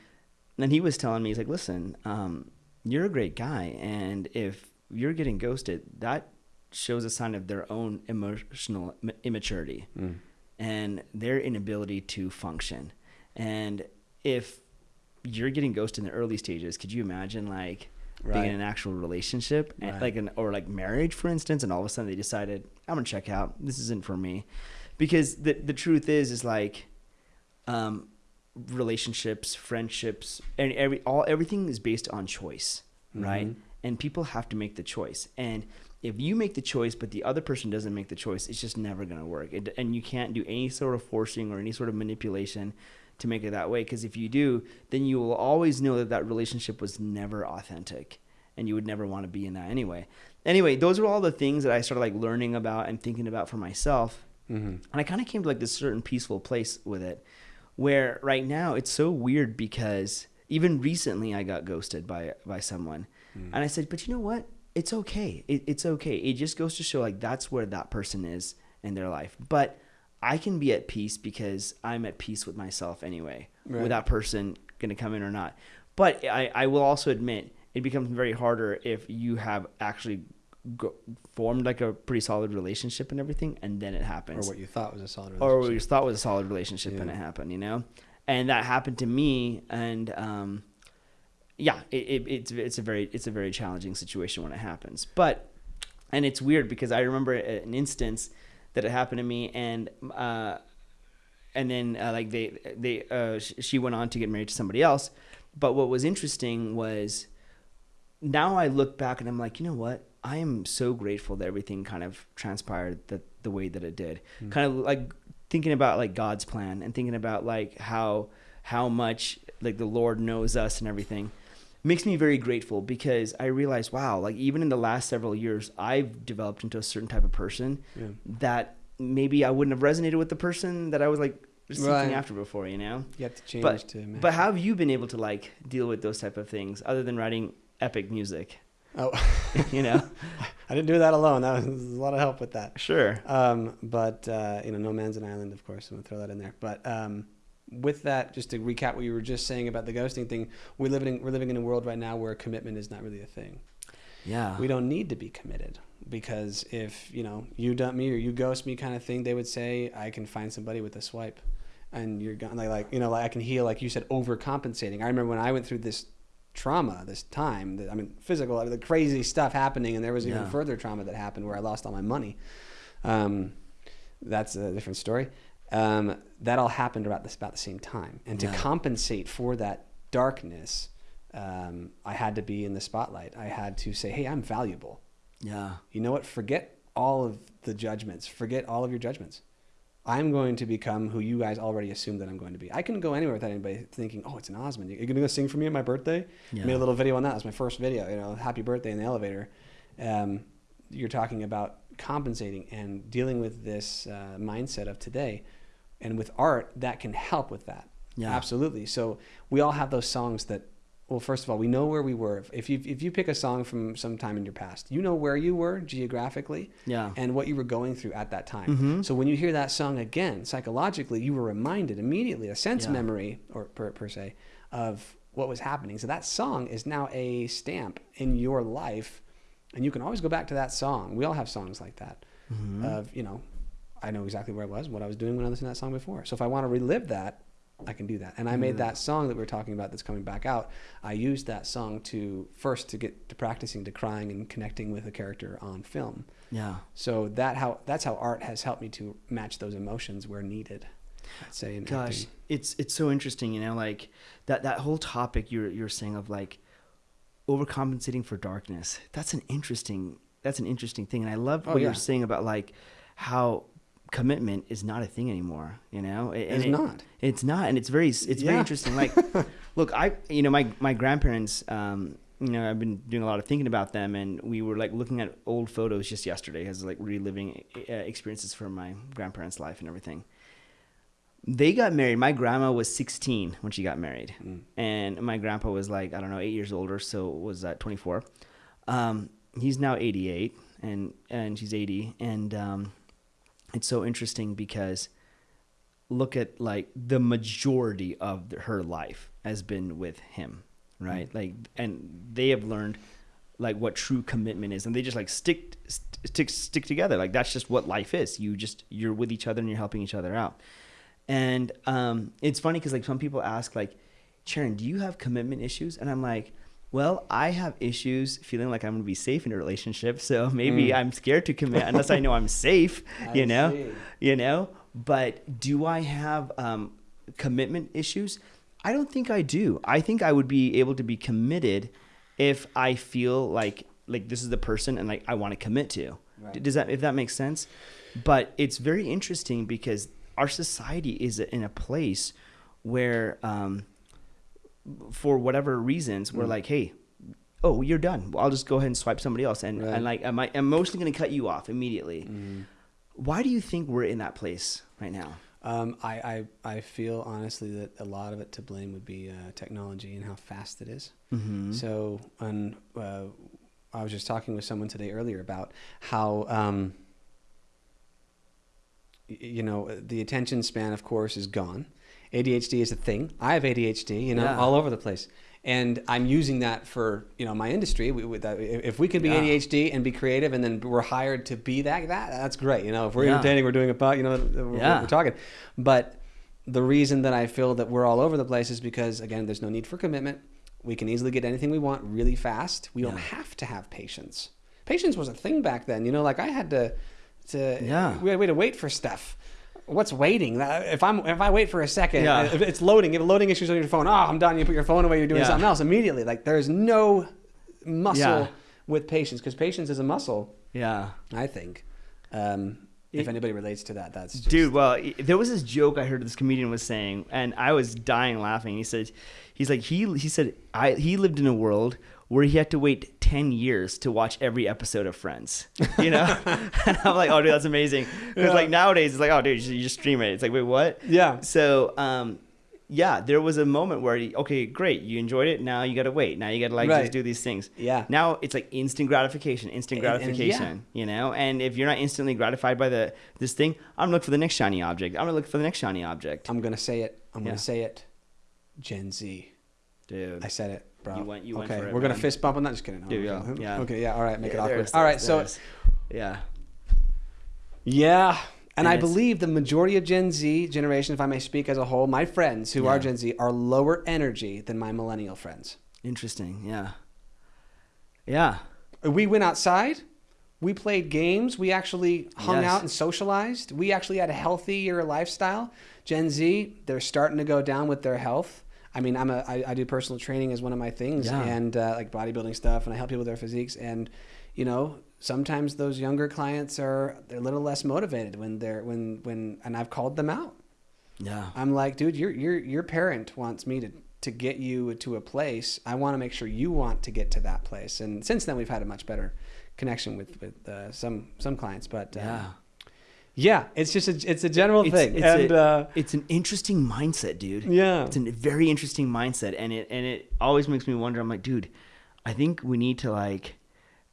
then he was telling me, he's like, listen, um, you're a great guy, and if you're getting ghosted, that shows a sign of their own emotional immaturity Mm. and their inability to function. And if you're getting ghosted in the early stages, could you imagine like being in an actual relationship, Right. like an or like marriage, for instance, and all of a sudden they decided I'm gonna check out. This isn't for me, because the the truth is is like, um, relationships, friendships, and every all everything is based on choice, right? Mhm. And people have to make the choice. And if you make the choice, but the other person doesn't make the choice, it's just never going to work. It, and you can't do any sort of forcing or any sort of manipulation to make it that way. Because if you do, then you will always know that that relationship was never authentic, and you would never want to be in that anyway. Anyway, those are all the things that I started like learning about and thinking about for myself. Mhm. And I kind of came to like this certain peaceful place with it where right now it's so weird because even recently I got ghosted by by someone. Mm. And I said, "But you know what? it's okay. It, it's okay. It just goes to show like that's where that person is in their life. But I can be at peace because I'm at peace with myself anyway, Right. with that person going to come in or not. But I, I will also admit it becomes very harder if you have actually go, formed like a pretty solid relationship and everything, and then it happens. or what you thought was a solid relationship. or what you thought was a solid relationship and Yeah. it happened, you know? And that happened to me and um yeah, it, it, it's it's a very it's a very challenging situation when it happens. But and it's weird because I remember an instance that it happened to me and uh and then uh, like they they uh she went on to get married to somebody else. But what was interesting was now I look back and I'm like, you know what? I am so grateful that everything kind of transpired the, the way that it did. Mm. Kind of like thinking about like God's plan and thinking about like how how much like the Lord knows us and everything makes me very grateful because I realize wow, like even in the last several years, I've developed into a certain type of person Yeah. that maybe I wouldn't have resonated with the person that I was like seeking Right. after before, you know? You have to change But- to. But how have you been able to like deal with those type of things other than writing epic music? Oh, [laughs] you know? [laughs] I didn't do that alone. That was, a lot of help with that. Sure. Um, but uh, you know, no man's an island, of course. I'm gonna throw that in there. But um, with that, just to recap what you were just saying about the ghosting thing, we live in we're living in a world right now where commitment is not really a thing. Yeah. We don't need to be committed because if you know you dump me or you ghost me, kind of thing, they would say I can find somebody with a swipe, and you're gone. Like, like you know, like I can heal, like you said, overcompensating. I remember when I went through this trauma, this time. That, I mean, physical, the crazy stuff happening, and there was even Yeah. further trauma that happened where I lost all my money. Um, that's a different story. Um, that all happened about this about the same time, and to compensate for that darkness, um, I had to be in the spotlight. I had to say, "Hey, I'm valuable." Yeah. You know what? Forget all of the judgments. Forget all of your judgments. I'm going to become who you guys already assume that I'm going to be. I can go anywhere without anybody thinking, "Oh, it's an Osmond. You're gonna go sing for me at my birthday." Yeah. Made a little video on that. It was my first video. You know, happy birthday in the elevator. Um, you're talking about compensating and dealing with this uh, mindset of today, and with art that can help with that. Yeah. absolutely. So we all have those songs that. Well, first of all, we know where we were. If you if you pick a song from some time in your past, you know where you were geographically Yeah. and what you were going through at that time. Mhm. So when you hear that song again, psychologically, you were reminded immediately, a sense Yeah. memory, or per, per se, of what was happening. So that song is now a stamp in your life, and you can always go back to that song. We all have songs like that. Mhm. Of you know, I know exactly where I was, what I was doing when I listened to that song before. So if I want to relive that, I can do that. And I made Mm. that song that we are talking about that's coming back out. I used that song to first to get to practicing to crying and connecting with a character on film. yeah. So that how that's how art has helped me to match those emotions where needed. I'd say in Gosh, acting. it's it's so interesting, you know, like that that whole topic you're you're saying of like overcompensating for darkness. That's an interesting that's an interesting thing, and I love Oh, what yeah. you're saying about like how commitment is not a thing anymore. You know, And It's it- not. It's not, and it's very it's very interesting. Like, [laughs] look, I you know my my grandparents. Um, you know, I've been doing a lot of thinking about them, and we were like looking at old photos just yesterday, as like reliving uh, experiences from my grandparents' life and everything. They got married. My grandma was 16 when she got married, Mm. and my grandpa was like I don't know eight years older, so was that 24. Um, he's now 88, and and she's 80, and um, it's so interesting because look at like the majority of her life has been with him right? Like and they have learned like what true commitment is and they just like stick stick stick together. Like that's just what life is. You just you're with each other and you're helping each other out. And um it's funny because like some people ask like sharon do you have commitment issues? And i'm like well i have issues feeling like i'm going to be safe in a relationship so [laughs] maybe Mm. i'm scared to commit unless i know i'm [laughs] safe you know see. you know but do i have um, commitment issues i don't think i do i think i would be able to be committed if i feel like like this is the person and like i want to commit to Right. does that if that makes sense but it's very interesting because our society is in a place where um, for whatever reasons we're Mm. like hey oh you're done well, i'll just go ahead and swipe somebody else and, Right. and like am I, i'm mostly going to cut you off immediately Mm. why do you think we're in that place right now Um, I, I I feel honestly that a lot of it to blame would be uh, technology and how fast it is. mm-hmm. So, on uh, I was just talking with someone today earlier about how, um, you know, the attention span, of course, is gone. ADHD is a thing. I have ADHD, you know, Yeah. all over the place. And I'm using that for, you know, my industry. We, that, if we can be Yeah. ADHD and be creative and then we're hired to be that, that that's great. You know, if we're Yeah. entertaining, we're doing a, po- you know, we're, Yeah. we're talking. But the reason that I feel that we're all over the place is because, again, there's no need for commitment. We can easily get anything we want really fast. We don't have to have patience. Patience was a thing back then. You know, like I had to, to Yeah. we had, we had to wait for stuff. What's waiting? If I'm if I wait for a second, Yeah. if it's loading, if loading issues on your phone, oh, I'm done. You put your phone away. You're doing Yeah. something else immediately. Like there's no muscle Yeah. with patience because patience is a muscle. Yeah. I think. Um, if anybody relates to that, that's just, Dude, well, there was this joke I heard this comedian was saying, and I was dying laughing. He said, he's like he he said I he lived in a world where he had to wait ten years to watch every episode of Friends. You know, [laughs] [laughs] and I'm like, oh, dude, that's amazing. Because Yeah. like nowadays, it's like, oh, dude, you just- stream it. It's like, wait, what? Yeah. So, um, yeah, there was a moment where, okay, great, you enjoyed it. Now you got to wait. Now you got to like Right. just do these things. Yeah. Now it's like instant gratification, instant And- and yeah. gratification. You know, and if you're not instantly gratified by the this thing, I'm gonna look for the next shiny object. I'm gonna look for the next shiny object. I'm gonna say it. I'm Yeah. gonna say it. Gen Z. Dude, I said it, bro. You went- you went okay, for it, we're gonna fist bump on that. Just kidding. Dude, yeah, yeah. Okay, yeah. All right, make Yeah, it awkward. All right, so yeah, yeah, and, And I believe the majority of Gen Z generation, if I may speak as a whole, my friends who are Gen Z are lower energy than my millennial friends. interesting. Yeah, yeah, We went outside. We played games. We actually hung Yes. out and socialized. We actually had a healthier lifestyle. Gen Z, they're starting to go down with their health. I mean, I'm a I, I do personal training as one of my things, Yeah. and uh, like bodybuilding stuff, and I help people with their physiques. And you know, sometimes those younger clients are they're a little less motivated when they're when when, and I've called them out. yeah, I'm like, dude, your your your parent wants me to to get you to a place. I want to make sure you want to get to that place. And since then, we've had a much better connection with with uh, some some clients. But uh, yeah. Yeah, it's just a, it's a general It's, thing, it's and a- uh, it's an interesting mindset, dude. yeah, it's a very interesting mindset and it and it always makes me wonder i'm like dude i think we need to like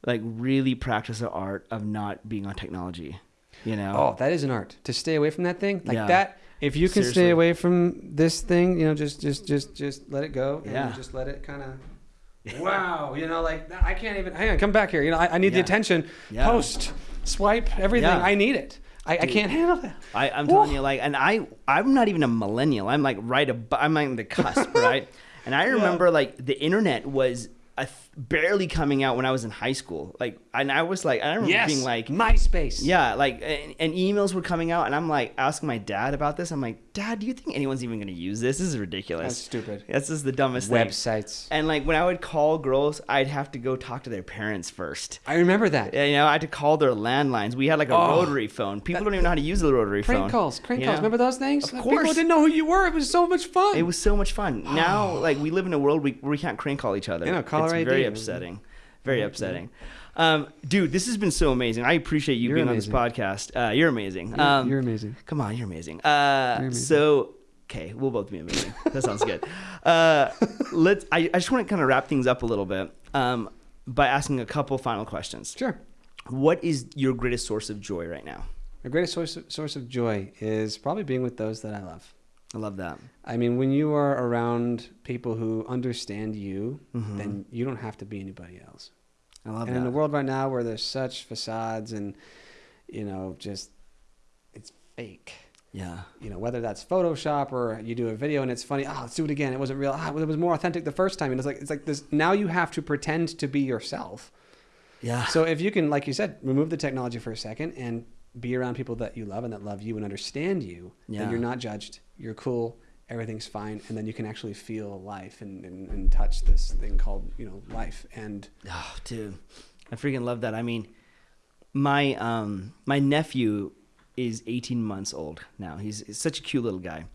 like really practice the art of not being on technology you know oh, that is an art to stay away from that thing like Yeah. that. If you can Seriously. stay away from this thing, you know, just just just just let it go, and Yeah. just let it kind of. [laughs] Wow, you know, like I can't even. Hang on, come back here. You know, I, I need the attention. Yeah. Post, swipe, everything. Yeah. I need it. I, I can't handle that. I, I'm telling you, like, and I, I'm not even a millennial. I'm like right above. I'm like the cusp, [laughs] right? And I remember like the internet was a barely coming out when I was in high school. Like, and I was like, I remember Yes, being like, MySpace. yeah, like, and, and emails were coming out, and I'm like asking my dad about this. I'm like, Dad, do you think anyone's even going to use this? This is ridiculous. that's stupid. That's just the dumbest thing. Websites. And like when I would call girls, I'd have to go talk to their parents first. I remember that. Yeah, You know, I had to call their landlines. We had like a Oh, rotary phone. People don't even know how to use the rotary Prank phone. calls, prank you calls. know? Remember those things? Of Like, course. People didn't know who you were. It was so much fun. It was so much fun. Now, [gasps] like we live in a world we, we can't crank call each other. You know, caller it's very ID. upsetting. Very upsetting. Um, dude, this has been so amazing. I appreciate you You're being amazing. on this podcast. Uh, you're amazing. You're- Um, you're amazing. Come on, you're amazing. Uh, You're amazing. So, okay, we'll both be amazing. That sounds good. [laughs] Uh, let's. I, I just want to kind of wrap things up a little bit um, by asking a couple final questions. Sure. What is your greatest source of joy right now? My greatest source of, source of joy is probably being with those that I love. I love that. I mean, when you are around people who understand you, Mhm. then you don't have to be anybody else. I love and that. in a world right now where there's such facades and, you know, just it's fake. yeah. You know, whether that's Photoshop or you do a video and it's funny, oh, let's do it again. It wasn't real. Ah, it was more authentic the first time. And it's like it's like this. Now you have to pretend to be yourself. Yeah. So if you can, like you said, remove the technology for a second and be around people that you love and that love you and understand you, Yeah. then you're not judged. You're cool. Everything's fine, and then you can actually feel life and, and, and touch this thing called you know life. And Oh, dude, I freaking love that. I mean, my um my nephew is 18 months old now. He's, he's such a cute little guy,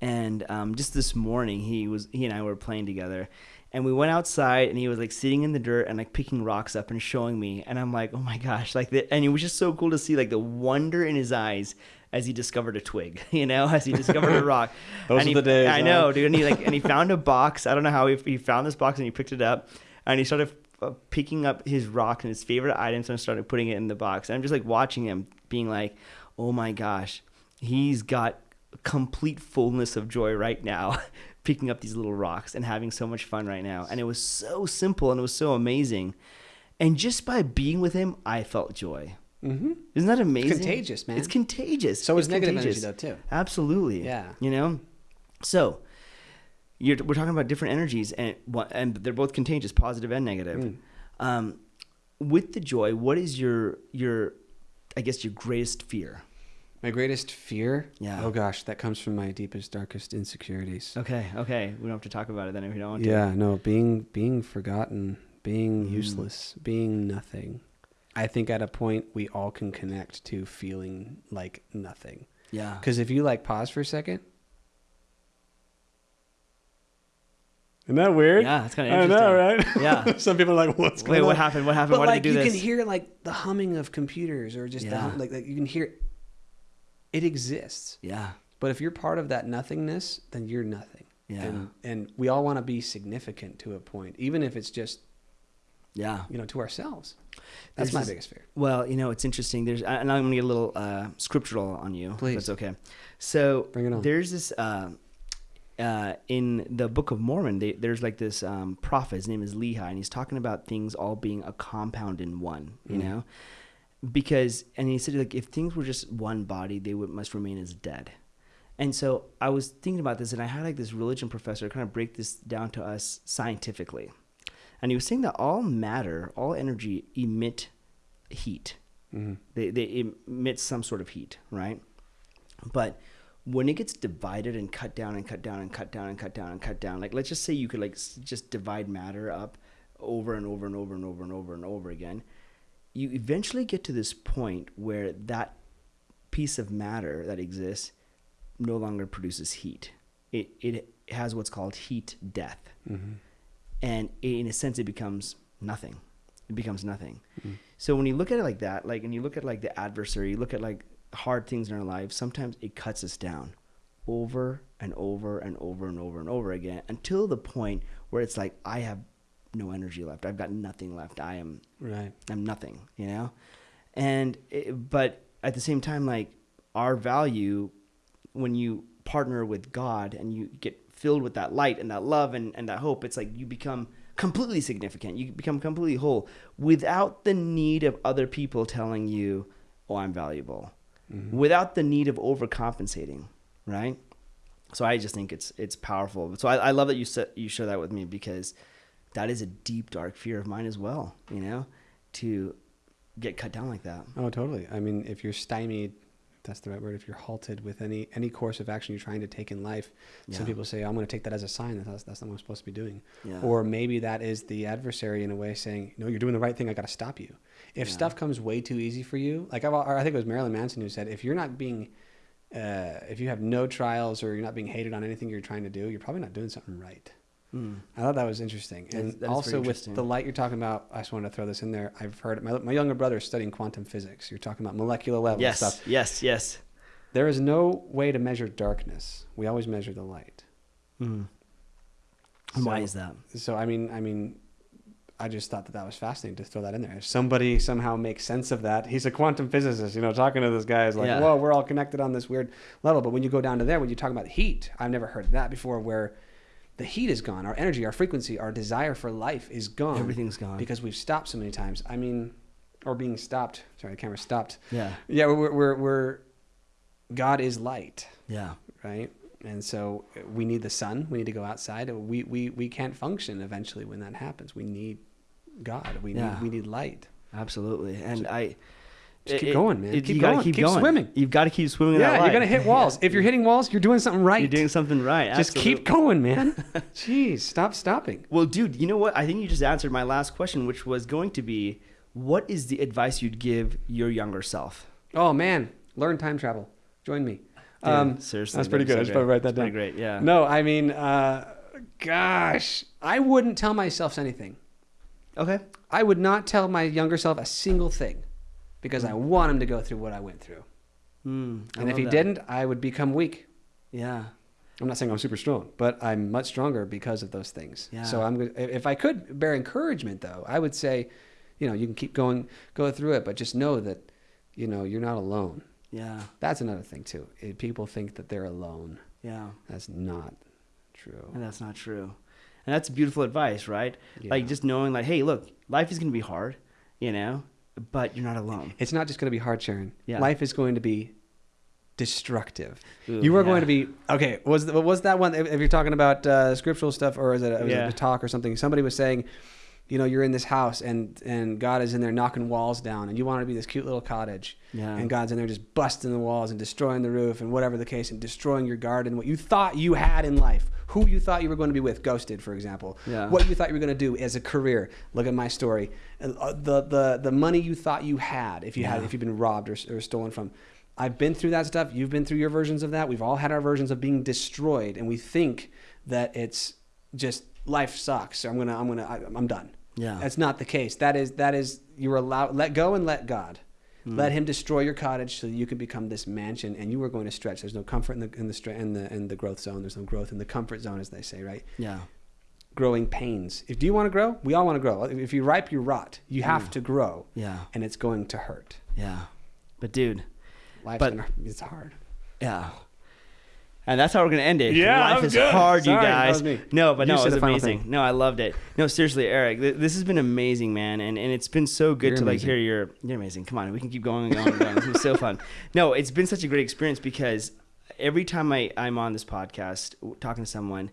and um, just this morning he was he and I were playing together, and we went outside and he was like sitting in the dirt and like picking rocks up and showing me, and I'm like, oh my gosh, like the, and it was just so cool to see like the wonder in his eyes as he discovered a twig, [laughs] you know, as he discovered a rock. [laughs] Those And are he- the days, I huh? know, dude. And he like and he [laughs] found a box. I don't know how he, he found this box and he picked it up and he started uh, picking up his rock and his favorite items and started putting it in the box. And I'm just like watching him, being like, "Oh my gosh, he's got complete fullness of joy right now." picking up these little rocks and having so much fun right now and it was so simple and it was so amazing and just by being with him i felt joy Mm-hmm. isn't that amazing? It's contagious, man. It's contagious. So it's is negative contagious. energy, though, too. Absolutely. Yeah. You know, so you're, we're talking about different energies, and and they're both contagious, positive and negative. Mm. Um, with the joy, what is your your, I guess your greatest fear? My greatest fear? Yeah. Oh gosh, that comes from my deepest, darkest insecurities. Okay, okay, we don't have to talk about it then if you don't want to. Yeah, no, being being forgotten, being Mm. useless, being nothing. I think at a point we all can connect to feeling like nothing. Yeah. Because if you like pause for a second, isn't that weird? Yeah, it's kind of interesting. I know, right? Yeah. [laughs] Some people are like, "What's going Wait, on?" what happened? What happened? But Why like did I do you this? can hear like the humming of computers, or just Yeah. hum, like, like you can hear. It exists, yeah. but if you're part of that nothingness, then you're nothing. Yeah. And and we all want to be significant to a point, even if it's just Yeah. you know to ourselves. That's This my is- biggest fear. Well, you know, it's interesting. There's, and I'm gonna get a little uh, scriptural on you. Please. that's okay. So Bring it on. there's this uh, uh, in the Book of Mormon. They, there's like this um, prophet. His name is Lehi, and he's talking about things all being a compound in one. You Mm. know, because and he said like if things were just one body, they would must remain as dead. And so I was thinking about this, and I had like this religion professor kind of break this down to us scientifically. And he was saying that all matter, all energy emit heat. Mm-hmm. They, they emit some sort of heat, right? But when it gets divided and cut down and cut down and cut down and cut down and cut down, like let's just say you could like just divide matter up over and over and over and over and over and over again, you eventually get to this point where that piece of matter that exists no longer produces heat. It it has what's called heat death Mm-hmm. And in a sense it becomes nothing it becomes nothing Mm. so when you look at it like that like and you look at like the adversary you look at like hard things in our lives sometimes it cuts us down over and over and over and over and over again until the point where it's like i have no energy left i've got nothing left i am Right. I'm nothing, you know? And, it, but at the same time, like our value, when you partner with God and you get filled with that light and that love and, and that hope, it's like you become completely significant. You become completely whole without the need of other people telling you, oh, I'm valuable, Mm-hmm. without the need of overcompensating, right? So I just think it's it's powerful. So I, I love that you said you share that with me because that is a deep dark fear of mine as well. You know, to get cut down like that. Oh, totally. I mean, if you're stymied, that's the right word. If you're halted with any any course of action you're trying to take in life, some people say, "I'm going to take that as a sign that that's, that's not what I'm supposed to be doing." Yeah. Or maybe that is the adversary in a way saying, "No, you're doing the right thing. I got to stop you." If Yeah. stuff comes way too easy for you, like I've, I think it was Marilyn Manson who said, "If you're not being, uh, if you have no trials or you're not being hated on anything you're trying to do, you're probably not doing something right." Mm. I thought that was interesting. And that is very also with the light you're talking about, I just wanted to throw this in there. I've heard my, my younger brother is studying quantum physics. You're talking about molecular level Yes, stuff. yes, yes. There is no way to measure darkness. We always measure the light. Mm. And why is that? So I mean, I mean, I just thought that that was fascinating to throw that in there. If somebody somehow makes sense of that, he's a quantum physicist. You know, talking to this guy is like, Yeah. whoa, we're all connected on this weird level. But when you go down to there, when you talk about heat, I've never heard that before. Where the heat is gone, our energy, our frequency, our desire for life is gone. Everything's gone. because we've stopped so many times. I mean, or being stopped. Sorry, the camera stopped. Yeah, Yeah, we're we're, we're God is light, yeah, right? And so uh, we need the sun. We need to go outside. We we we can't function eventually when that happens. We need God. We Yeah. need we need light. absolutely. And I Just keep going, man. Keep you going. keep, Keep going. swimming. You've got to keep swimming. Yeah, you're gonna hit walls. If you're hitting walls, you're doing something right. You're doing something right. Just keep going, man. [laughs] Jeez, stop stopping. Well, dude, you know what? I think you just answered my last question, which was going to be, what is the advice you'd give your younger self? Oh man, learn time travel. Join me. Dude, Um, seriously, that's pretty good. be I so just probably write that down. Pretty great. Yeah. No, I mean, uh, gosh, I wouldn't tell myself anything. Okay. I would not tell my younger self a single thing because I want him to go through what I went through. Mm, I And if he that. didn't, I would become weak. yeah. I'm not saying I'm super strong, but I'm much stronger because of those things. Yeah. So I'm. If I could bear encouragement, though, I would say, you know, you can keep going, go through it, but just know that, you know, you're not alone. Yeah. That's another thing too. Eh, People think that they're alone. Yeah. That's not true. And that's not true. And that's beautiful advice, right? Yeah. Like just knowing like, hey, look, life is gonna be hard, you know, but you're not alone. It's not just going to be hard, Sharon. Yeah. Life is going to be destructive. Ooh, you are yeah. going to be okay. Was was that one? If, if you're talking about uh, scriptural stuff, or is it, was Yeah. it a talk or something? Somebody was saying, you know, you're in this house and and God is in there knocking walls down, and you want to be this cute little cottage, Yeah. and God's in there just busting the walls and destroying the roof and whatever the case, and destroying your garden, what you thought you had in life, who you thought you were going to be with, ghosted, for example, Yeah. what you thought you were going to do as a career. Look at my story, and uh, the the the money you thought you had, if you had if you've been robbed or, or stolen from. I've been through that stuff. You've been through your versions of that. We've all had our versions of being destroyed, and we think that it's just life sucks. so I'm gonna, I'm gonna, I, I'm done. Yeah. That's not the case. That is, that is, you're allowed. Let go and let God. Hmm. Let Him destroy your cottage so that you can become this mansion, and you are going to stretch. There's no comfort in the in the in the in the growth zone. There's no growth in the comfort zone, as they say, right? Yeah. Growing pains. If do you want to grow? We all want to grow. If you ripe, you rot. You have Mm. to grow, Yeah. and it's going to hurt. Yeah. But dude, Life's But- it's hard. yeah. And that's how we're gonna end it. Yeah, life was is good. hard, you Sorry, that guys. No, but You no, it was amazing. No, I loved it. No, seriously, Eric, th- this has been amazing, man, and and it's been so good You're to like hear your. You're amazing. Come on, we can keep going and going and going. It's been so fun. [laughs] No, it's been such a great experience because every time I I'm on this podcast talking to someone,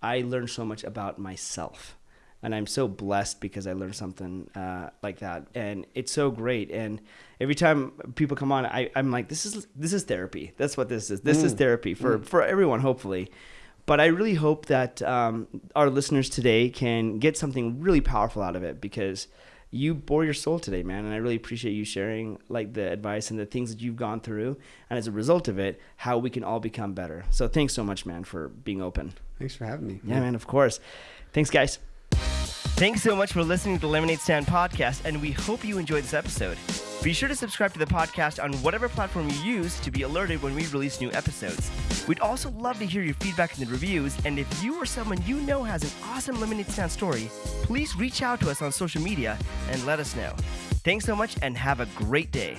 I learn so much about myself. And I'm so blessed because I learned something uh, like that, and it's so great. And every time people come on, I, I'm like, this is this is therapy. That's what this is. This is Mm. therapy for for everyone, hopefully. But I really hope that um, our listeners today can get something really powerful out of it because you bore your soul today, man. And I really appreciate you sharing like the advice and the things that you've gone through, and as a result of it, how we can all become better. So thanks so much, man, for being open. Thanks for having me. Yeah, man, of course. Thanks, guys. Thanks so much for listening to the Lemonade Stand podcast, and we hope you enjoyed this episode. Be sure to subscribe to the podcast on whatever platform you use to be alerted when we release new episodes. We'd also love to hear your feedback in the reviews, and if you or someone you know has an awesome Lemonade Stand story, please reach out to us on social media and let us know. Thanks so much, and have a great day.